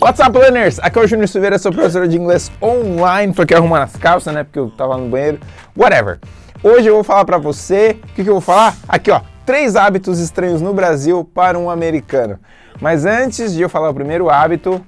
What's up, learners? Aqui é o Júnior Silveira, sou professor de inglês online. Tô aqui arrumando as calças, né? Porque eu tava no banheiro. Whatever. Hoje eu vou falar pra você... O que, que eu vou falar? Aqui, ó. Três hábitos estranhos no Brasil para um americano. Mas antes de eu falar o primeiro hábito,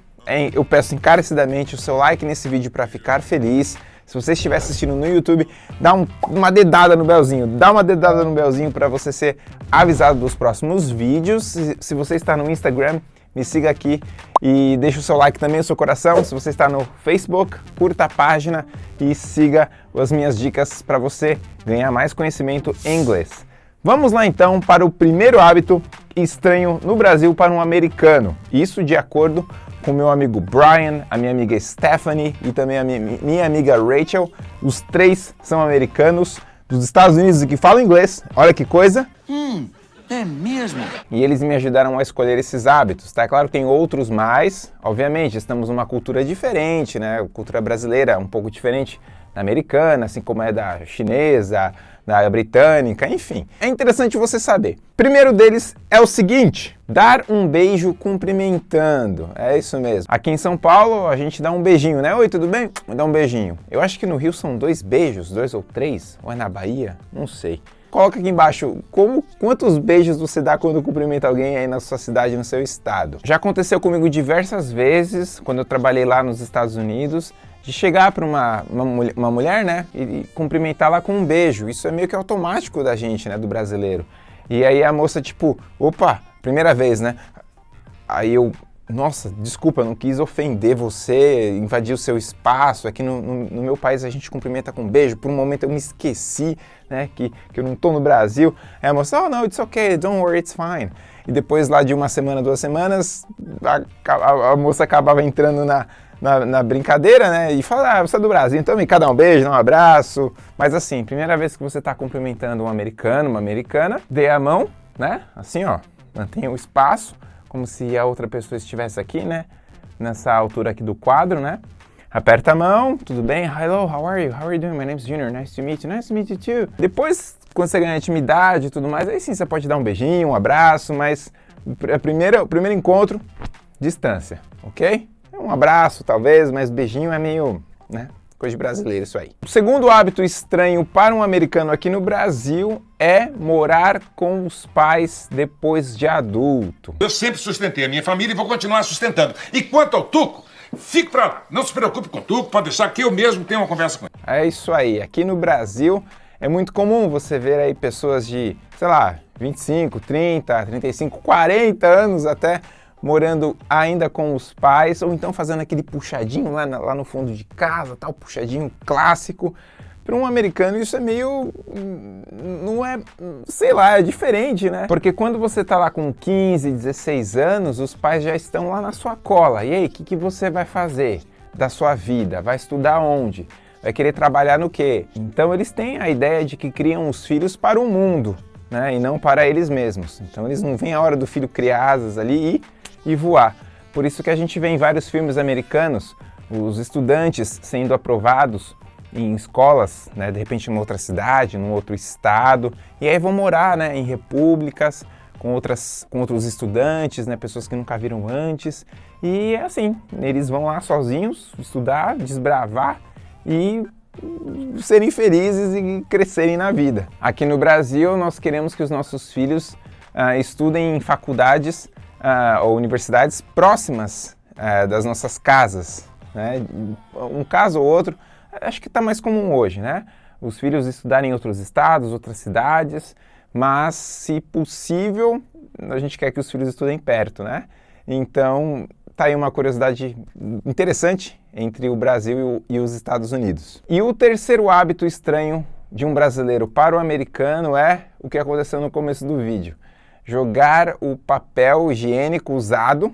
eu peço encarecidamente o seu like nesse vídeo para ficar feliz. Se você estiver assistindo no YouTube, dá um, uma dedada no belzinho, dá uma dedada no belzinho para você ser avisado dos próximos vídeos. Se, se, você está no Instagram, me siga aqui e deixa o seu like também, o seu coração. Se você está no Facebook, curta a página e siga as minhas dicas para você ganhar mais conhecimento em inglês. Vamos lá então para o primeiro hábito estranho no Brasil para um americano. Isso de acordo com meu amigo Brian, a minha amiga Stephanie e também a minha, minha amiga Rachel. Os três são americanos dos Estados Unidos e que falam inglês. Olha que coisa! É mesmo? E eles me ajudaram a escolher esses hábitos, tá? Claro que tem outros mais, obviamente, estamos numa cultura diferente, né? Cultura brasileira um pouco diferente da americana, assim como é da chinesa, da britânica, enfim. É interessante você saber. Primeiro deles é o seguinte, dar um beijo cumprimentando. É isso mesmo. Aqui em São Paulo a gente dá um beijinho, né? Oi, tudo bem? Dá um beijinho. Eu acho que no Rio são dois beijos, dois ou três, ou é na Bahia? Não sei. Coloca aqui embaixo como, quantos beijos você dá quando cumprimenta alguém aí na sua cidade, no seu estado. Já aconteceu comigo diversas vezes, quando eu trabalhei lá nos Estados Unidos, de chegar para uma, uma, uma, mulher, né, e cumprimentá-la com um beijo. Isso é meio que automático da gente, né, do brasileiro. E aí a moça, tipo, opa, primeira vez, né? Aí eu, nossa, desculpa, não quis ofender você, invadir o seu espaço. Aqui no, no, no, meu país a gente cumprimenta com um beijo. Por um momento eu me esqueci, né, que, que eu não tô no Brasil. Aí a moça, oh, no, it's okay, don't worry, it's fine. E depois lá de uma semana, duas semanas, a, a, a moça acabava entrando na na, na, brincadeira, né? E fala, ah, você é do Brasil, então me cada um beijo, um abraço. Mas assim, primeira vez que você está cumprimentando um americano, uma americana, dê a mão, né? Assim, ó, mantenha o espaço, como se a outra pessoa estivesse aqui, né? Nessa altura aqui do quadro, né? Aperta a mão, tudo bem? Hello, how are you? How are you doing? My name is Junior, nice to meet you. Nice to meet you too. Depois, quando você ganha intimidade e tudo mais, aí sim você pode dar um beijinho, um abraço, mas a primeira, o primeiro encontro, distância, ok? Um abraço, talvez, mas beijinho é meio, né? Coisa de brasileiro isso aí. O segundo hábito estranho para um americano aqui no Brasil é morar com os pais depois de adulto. Eu sempre sustentei a minha família e vou continuar sustentando. E quanto ao Tuco, fique pra lá. Não se preocupe com o Tuco, pode deixar que eu mesmo tenha uma conversa com ele. É isso aí. Aqui no Brasil é muito comum você ver aí pessoas de, sei lá, 25, 30, 35, 40 anos até morando ainda com os pais, ou então fazendo aquele puxadinho lá, lá no fundo de casa, tal, puxadinho clássico. Para um americano isso é meio... não é... sei lá, é diferente, né? Porque quando você tá lá com 15, 16 anos, os pais já estão lá na sua cola. E aí, o que, que você vai fazer da sua vida? Vai estudar onde? Vai querer trabalhar no quê? Então eles têm a ideia de que criam os filhos para o mundo, né? E não para eles mesmos. Então eles não veem a hora do filho criar asas ali e e voar. Por isso que a gente vê em vários filmes americanos os estudantes sendo aprovados em escolas, né, de repente em outra cidade, num outro estado, e aí vão morar né, em repúblicas com, outras, com outros estudantes, né, pessoas que nunca viram antes, e é assim, eles vão lá sozinhos estudar, desbravar e serem felizes e crescerem na vida. Aqui no Brasil, nós queremos que os nossos filhos uh, estudem em faculdades uh, ou universidades próximas uh, das nossas casas. Né? Um caso ou outro, acho que está mais comum hoje, né? Os filhos estudarem em outros estados, outras cidades, mas se possível, a gente quer que os filhos estudem perto, né? Então, tá aí uma curiosidade interessante entre o Brasil e, os Estados Unidos. E o terceiro hábito estranho de um brasileiro para o americano é o que aconteceu no começo do vídeo jogar o papel higiênico usado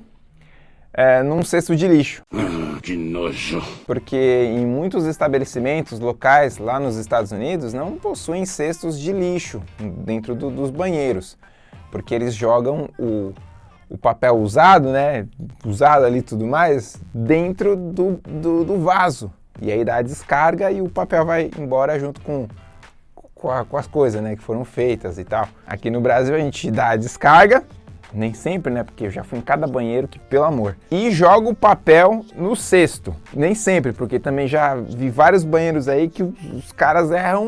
é, num cesto de lixo. Ah, que nojo! Porque em muitos estabelecimentos locais lá nos Estados Unidos não possuem cestos de lixo dentro do, dos banheiros, porque eles jogam o, o papel usado, né, usado ali e tudo mais, dentro do, do, do vaso. E aí dá a descarga e o papel vai embora junto com com, a, com as coisas né, que foram feitas e tal. Aqui no Brasil a gente dá a descarga, nem sempre, né? Porque eu já fui em cada banheiro que, pelo amor. E jogo o papel no cesto. Nem sempre, porque também já vi vários banheiros aí que os caras erram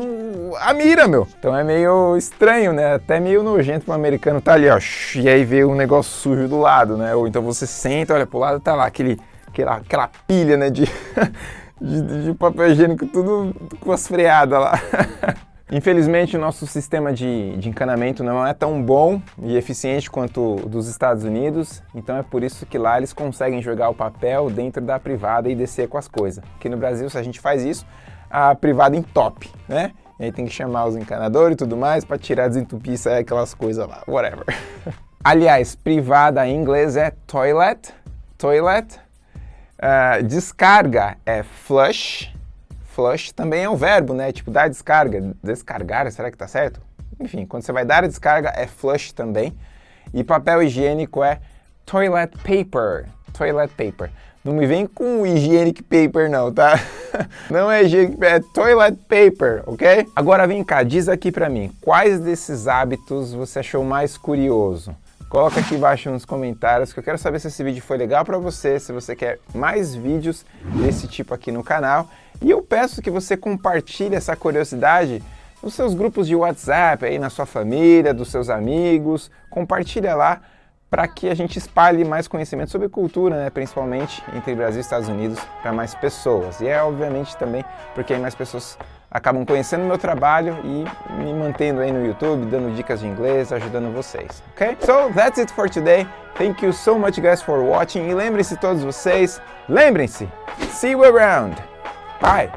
a mira, meu. Então é meio estranho, né? Até meio nojento pro americano tá ali, ó. E aí vê um negócio sujo do lado, né? Ou então você senta, olha pro lado, tá lá aquele, aquela, aquela pilha, né? De, de, de papel higiênico tudo com as freadas lá. Infelizmente, o nosso sistema de, de, encanamento não é tão bom e eficiente quanto o dos Estados Unidos, então é por isso que lá eles conseguem jogar o papel dentro da privada e descer com as coisas. Aqui no Brasil, se a gente faz isso, a privada entope, né? E aí tem que chamar os encanadores e tudo mais para tirar, desentupir, sair aquelas coisas lá, whatever. Aliás, privada em inglês é toilet, toilet. Uh, descarga é flush, flush também é um verbo, né? Tipo, dar descarga, descargar, será que tá certo? Enfim, quando você vai dar a descarga é flush também. E papel higiênico é toilet paper, toilet paper. Não me vem com hygienic paper não, tá? Não é hygienic paper, é toilet paper, ok? Agora vem cá, diz aqui pra mim, quais desses hábitos você achou mais curioso? Coloca aqui embaixo nos comentários que eu quero saber se esse vídeo foi legal para você, se você quer mais vídeos desse tipo aqui no canal. E eu peço que você compartilhe essa curiosidade nos seus grupos de WhatsApp, aí na sua família, dos seus amigos. Compartilha lá para que a gente espalhe mais conhecimento sobre cultura, né, principalmente entre Brasil e Estados Unidos, para mais pessoas. E é obviamente também porque aí mais pessoas acabam conhecendo meu trabalho e me mantendo aí no YouTube, dando dicas de inglês, ajudando vocês, ok? So, that's it for today. Thank you so much guys for watching. E lembrem-se todos vocês, lembrem-se, see you around. Bye.